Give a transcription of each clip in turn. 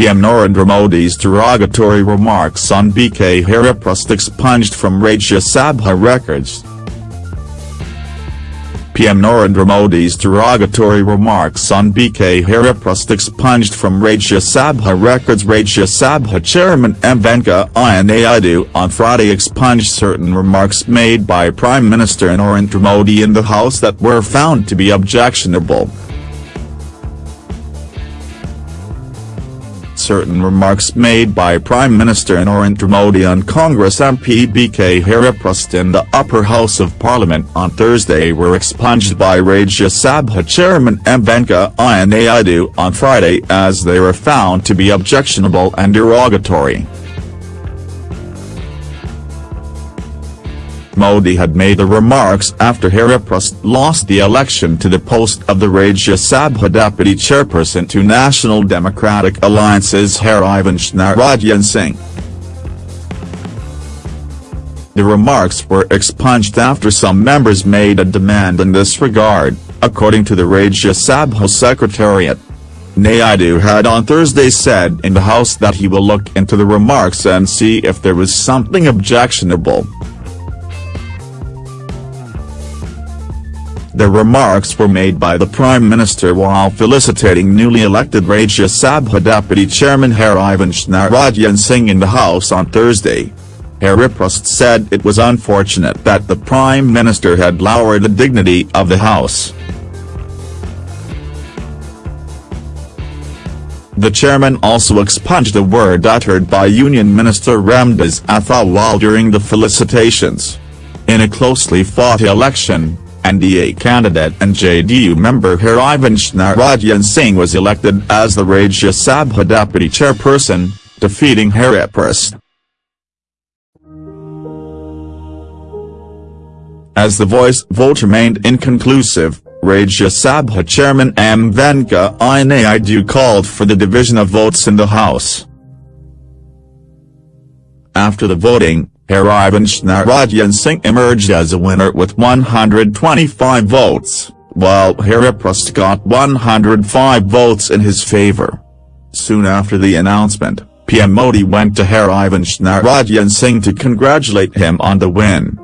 PM Narendra Modi's derogatory remarks on BK Hariprasad expunged from Rajya Sabha records. PM Narendra Modi's derogatory remarks on BK Hariprasad expunged from Rajya Sabha records Rajya Sabha chairman M. Venkaiah Naidu on Friday expunged certain remarks made by Prime Minister Narendra Modi in the House that were found to be objectionable. Certain remarks made by Prime Minister Narendra Modi on Congress MP BK Hariprasad in the upper house of parliament on Thursday were expunged by Rajya Sabha chairman M. Venkaiah Naidu on Friday as they were found to be objectionable and derogatory. Modi had made the remarks after Hariprasad lost the election to the post of the Rajya Sabha deputy chairperson to National Democratic Alliance's Harivansh Narayan Singh. The remarks were expunged after some members made a demand in this regard, according to the Rajya Sabha Secretariat. Naidu had on Thursday said in the House that he will look into the remarks and see if there was something objectionable. The remarks were made by the Prime Minister while felicitating newly elected Rajya Sabha Deputy Chairman Harivansh Narayan Singh in the House on Thursday. Hariprasad said it was unfortunate that the Prime Minister had lowered the dignity of the House. The chairman also expunged a word uttered by Union Minister Ramdas Athawal during the felicitations. In a closely fought election, NDA candidate and JDU member Harivansh Narayan Singh was elected as the Rajya Sabha deputy chairperson, defeating Hariprasad. As the voice vote remained inconclusive, Rajya Sabha chairman M. Venkaiah Naidu called for the division of votes in the House. After the voting, Harivansh Narayan Singh emerged as a winner with 125 votes, while Hariprasad got 105 votes in his favour. Soon after the announcement, PM Modi went to Harivansh Narayan Singh to congratulate him on the win.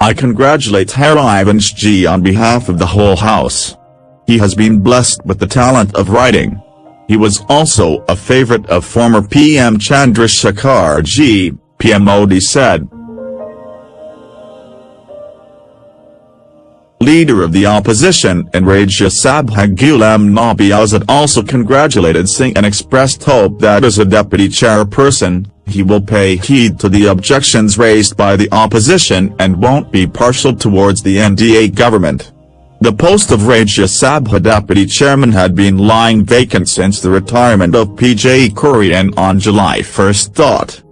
I congratulate Harivansh ji on behalf of the whole house. He has been blessed with the talent of writing, he was also a favorite of former PM Chandrasekhar Ji, PM Modi said. Leader of the opposition in Rajya Sabha Ghulam Nabi Azad also congratulated Singh and expressed hope that as a deputy chairperson, he will pay heed to the objections raised by the opposition and won't be partial towards the NDA government. The post of Rajya Sabha deputy chairman had been lying vacant since the retirement of PJ Kurian on July 1.